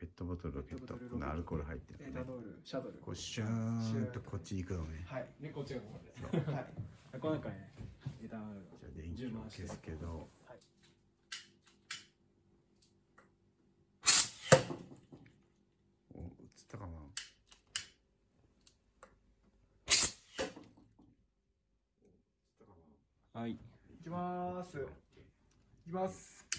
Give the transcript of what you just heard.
ペットボトルロケットこのアルコール入ってるエタノールシャドル。こうシューンとこっち行くのね。はい。でこっちがここですはい。この中にねエタノールじゃあ電気を消すけど。はい。お映ったかな？はい行きます行きます。いきます。